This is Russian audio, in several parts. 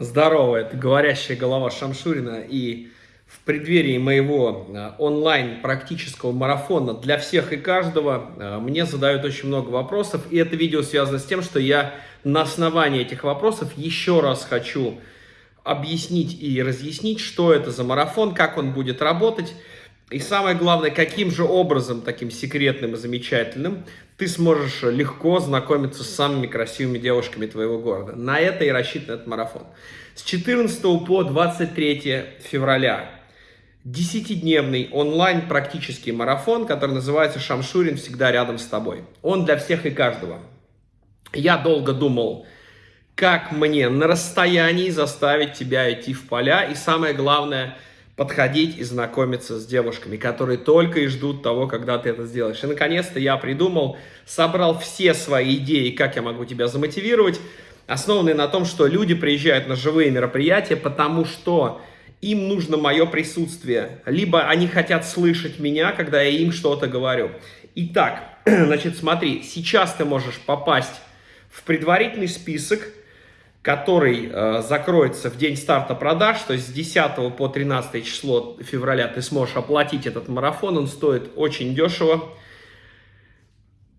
Здорово, это говорящая голова Шамшурина. И в преддверии моего э, онлайн практического марафона для всех и каждого э, мне задают очень много вопросов. И это видео связано с тем, что я на основании этих вопросов еще раз хочу объяснить и разъяснить, что это за марафон, как он будет работать. И самое главное, каким же образом, таким секретным и замечательным, ты сможешь легко знакомиться с самыми красивыми девушками твоего города. На это и рассчитан этот марафон. С 14 по 23 февраля 10-дневный онлайн практический марафон, который называется «Шамшурин всегда рядом с тобой». Он для всех и каждого. Я долго думал, как мне на расстоянии заставить тебя идти в поля. И самое главное – подходить и знакомиться с девушками, которые только и ждут того, когда ты это сделаешь. И наконец-то я придумал, собрал все свои идеи, как я могу тебя замотивировать, основанные на том, что люди приезжают на живые мероприятия, потому что им нужно мое присутствие, либо они хотят слышать меня, когда я им что-то говорю. Итак, значит, смотри, сейчас ты можешь попасть в предварительный список, который э, закроется в день старта продаж, то есть с 10 по 13 число февраля ты сможешь оплатить этот марафон, он стоит очень дешево.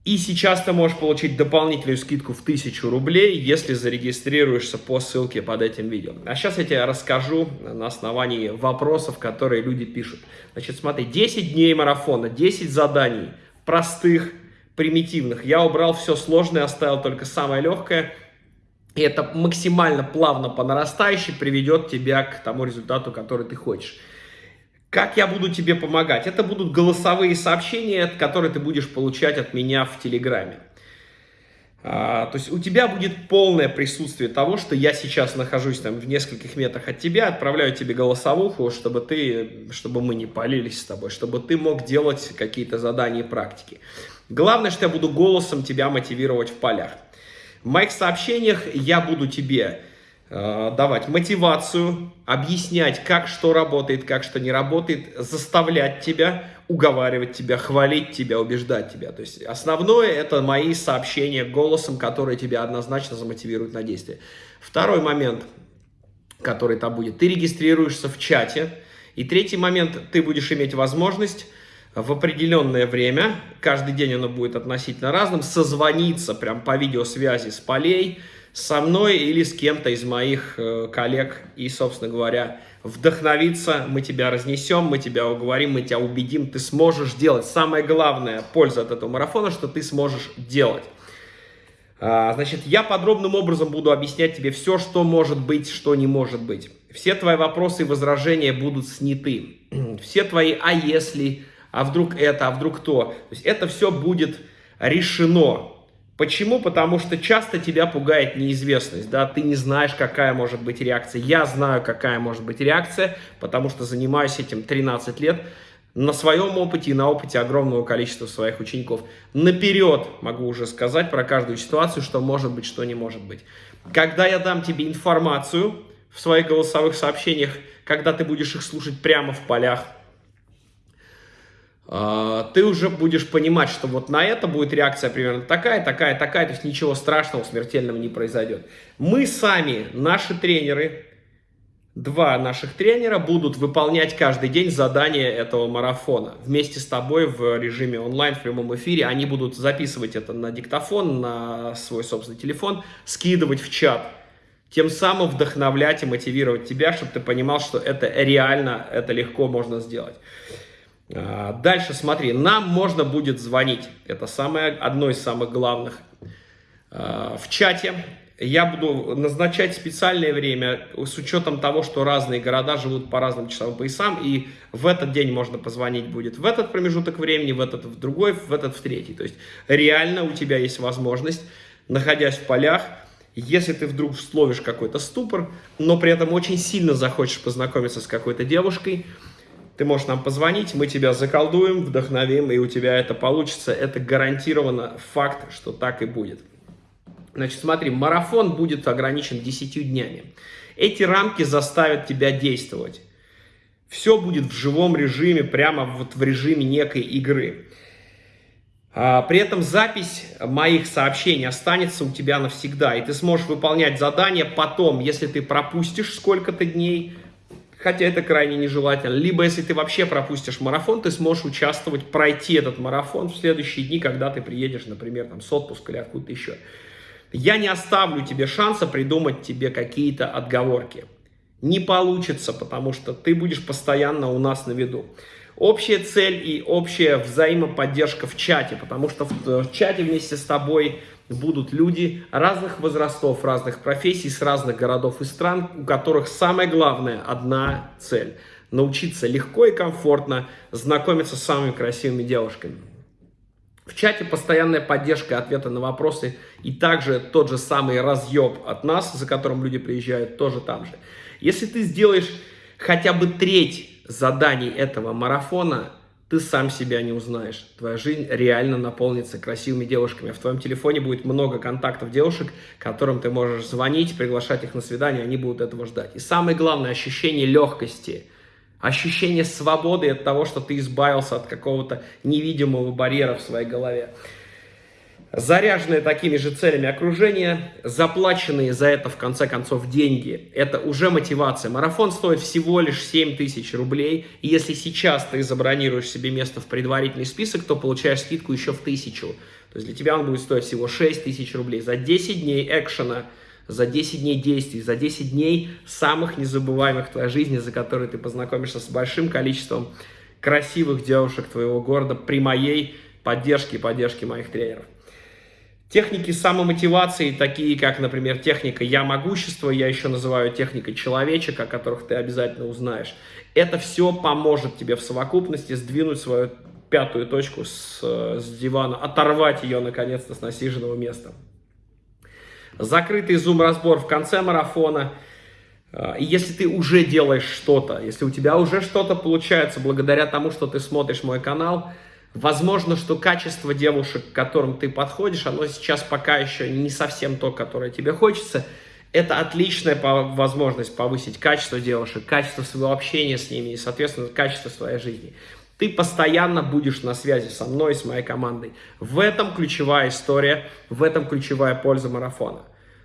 И сейчас ты можешь получить дополнительную скидку в 1000 рублей, если зарегистрируешься по ссылке под этим видео. А сейчас я тебе расскажу на основании вопросов, которые люди пишут. Значит, смотри, 10 дней марафона, 10 заданий, простых, примитивных. Я убрал все сложное, оставил только самое легкое – и это максимально плавно по нарастающей приведет тебя к тому результату, который ты хочешь. Как я буду тебе помогать? Это будут голосовые сообщения, которые ты будешь получать от меня в Телеграме. А, то есть у тебя будет полное присутствие того, что я сейчас нахожусь там в нескольких метрах от тебя, отправляю тебе голосовуху, чтобы ты, чтобы мы не палились с тобой, чтобы ты мог делать какие-то задания и практики. Главное, что я буду голосом тебя мотивировать в полях. В моих сообщениях я буду тебе э, давать мотивацию, объяснять, как что работает, как что не работает, заставлять тебя, уговаривать тебя, хвалить тебя, убеждать тебя. То есть основное это мои сообщения голосом, которые тебя однозначно замотивируют на действие. Второй момент, который там будет, ты регистрируешься в чате. И третий момент, ты будешь иметь возможность в определенное время, каждый день оно будет относительно разным, созвониться прям по видеосвязи с полей, со мной или с кем-то из моих э, коллег и, собственно говоря, вдохновиться, мы тебя разнесем, мы тебя уговорим, мы тебя убедим, ты сможешь делать. Самое главное, польза от этого марафона, что ты сможешь делать. А, значит, я подробным образом буду объяснять тебе все, что может быть, что не может быть. Все твои вопросы и возражения будут сняты. Все твои «а если», а вдруг это, а вдруг то. То есть это все будет решено. Почему? Потому что часто тебя пугает неизвестность, да, ты не знаешь, какая может быть реакция. Я знаю, какая может быть реакция, потому что занимаюсь этим 13 лет, на своем опыте и на опыте огромного количества своих учеников. Наперед могу уже сказать про каждую ситуацию, что может быть, что не может быть. Когда я дам тебе информацию в своих голосовых сообщениях, когда ты будешь их слушать прямо в полях, ты уже будешь понимать, что вот на это будет реакция примерно такая, такая, такая, то есть ничего страшного, смертельного не произойдет. Мы сами, наши тренеры, два наших тренера будут выполнять каждый день задания этого марафона. Вместе с тобой в режиме онлайн, в прямом эфире. Они будут записывать это на диктофон, на свой собственный телефон, скидывать в чат. Тем самым вдохновлять и мотивировать тебя, чтобы ты понимал, что это реально, это легко можно сделать. А, дальше смотри, нам можно будет звонить. Это самое, одно из самых главных. А, в чате я буду назначать специальное время с учетом того, что разные города живут по разным часовым поясам, и в этот день можно позвонить будет в этот промежуток времени, в этот в другой, в этот в третий. То есть реально у тебя есть возможность, находясь в полях, если ты вдруг словишь какой-то ступор, но при этом очень сильно захочешь познакомиться с какой-то девушкой, ты можешь нам позвонить, мы тебя заколдуем, вдохновим, и у тебя это получится. Это гарантированно факт, что так и будет. Значит, смотри, марафон будет ограничен 10 днями. Эти рамки заставят тебя действовать. Все будет в живом режиме, прямо вот в режиме некой игры. А, при этом запись моих сообщений останется у тебя навсегда, и ты сможешь выполнять задания потом, если ты пропустишь сколько-то дней, хотя это крайне нежелательно. Либо если ты вообще пропустишь марафон, ты сможешь участвовать, пройти этот марафон в следующие дни, когда ты приедешь, например, там, с отпуска или откуда-то еще. Я не оставлю тебе шанса придумать тебе какие-то отговорки. Не получится, потому что ты будешь постоянно у нас на виду общая цель и общая взаимоподдержка в чате, потому что в чате вместе с тобой будут люди разных возрастов, разных профессий, с разных городов и стран, у которых самое главное одна цель – научиться легко и комфортно знакомиться с самыми красивыми девушками. В чате постоянная поддержка, ответы на вопросы и также тот же самый разъеб от нас, за которым люди приезжают, тоже там же. Если ты сделаешь хотя бы треть заданий этого марафона ты сам себя не узнаешь. Твоя жизнь реально наполнится красивыми девушками. В твоем телефоне будет много контактов девушек, которым ты можешь звонить, приглашать их на свидание, они будут этого ждать. И самое главное, ощущение легкости, ощущение свободы от того, что ты избавился от какого-то невидимого барьера в своей голове заряженные такими же целями окружения, заплаченные за это в конце концов деньги. Это уже мотивация. Марафон стоит всего лишь 7 тысяч рублей. И если сейчас ты забронируешь себе место в предварительный список, то получаешь скидку еще в тысячу. То есть для тебя он будет стоить всего 6 тысяч рублей. За 10 дней экшена, за 10 дней действий, за 10 дней самых незабываемых в твоей жизни, за которые ты познакомишься с большим количеством красивых девушек твоего города при моей поддержке и поддержке моих тренеров. Техники самомотивации, такие как, например, техника «я могущество», я еще называю техникой «человечек», о которых ты обязательно узнаешь. Это все поможет тебе в совокупности сдвинуть свою пятую точку с, с дивана, оторвать ее, наконец-то, с насиженного места. Закрытый зум-разбор в конце марафона. А, и если ты уже делаешь что-то, если у тебя уже что-то получается благодаря тому, что ты смотришь мой канал – Возможно, что качество девушек, к которым ты подходишь, оно сейчас пока еще не совсем то, которое тебе хочется. Это отличная возможность повысить качество девушек, качество своего общения с ними и, соответственно, качество своей жизни. Ты постоянно будешь на связи со мной, с моей командой. В этом ключевая история, в этом ключевая польза марафона.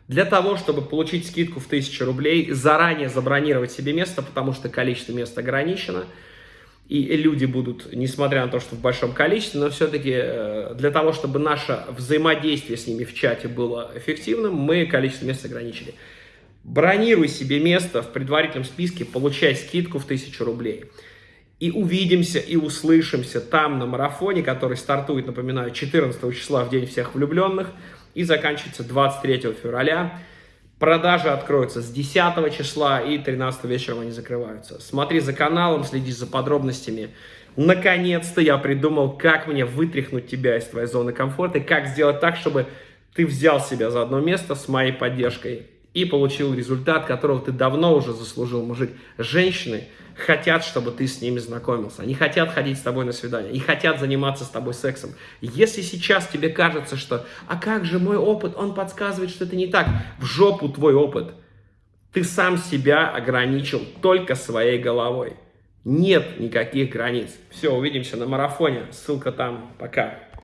Для того, чтобы получить скидку в 1000 рублей, заранее забронировать себе место, потому что количество мест ограничено – и люди будут, несмотря на то, что в большом количестве, но все-таки э, для того, чтобы наше взаимодействие с ними в чате было эффективным, мы количество мест ограничили. Бронируй себе место в предварительном списке, получай скидку в 1000 рублей. И увидимся и услышимся там на марафоне, который стартует, напоминаю, 14 числа в День всех влюбленных и заканчивается 23 февраля. Продажи откроются с 10 числа и 13 вечером они закрываются. Смотри за каналом, следи за подробностями. Наконец-то я придумал, как мне вытряхнуть тебя из твоей зоны комфорта и как сделать так, чтобы ты взял себя за одно место с моей поддержкой и получил результат, которого ты давно уже заслужил, мужик. Женщины хотят, чтобы ты с ними знакомился. Они хотят ходить с тобой на свидание. И хотят заниматься с тобой сексом. Если сейчас тебе кажется, что «А как же мой опыт? Он подсказывает, что это не так». В жопу твой опыт. Ты сам себя ограничил только своей головой. Нет никаких границ. Все, увидимся на марафоне. Ссылка там. Пока.